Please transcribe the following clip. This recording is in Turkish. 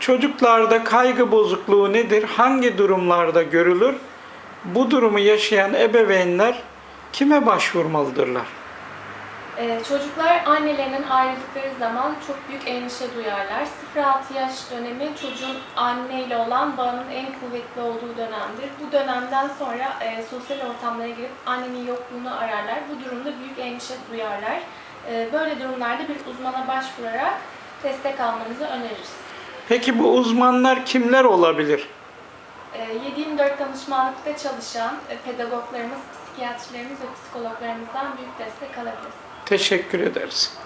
Çocuklarda kaygı bozukluğu nedir? Hangi durumlarda görülür? Bu durumu yaşayan ebeveynler kime başvurmalıdırlar? Ee, çocuklar annelerinin ayrıldıkları zaman çok büyük endişe duyarlar. 0-6 yaş dönemi çocuğun anneyle olan bağının en kuvvetli olduğu dönemdir. Bu dönemden sonra e, sosyal ortamlara girip annenin yokluğunu ararlar. Bu durumda büyük endişe duyarlar. E, böyle durumlarda bir uzmana başvurarak destek almanızı öneririz. Peki bu uzmanlar kimler olabilir? E, 7-24 danışmanlıkta çalışan e, pedagoglarımız, psikiyatrilerimiz ve psikologlarımızdan büyük destek alabiliriz. Teşekkür ederiz.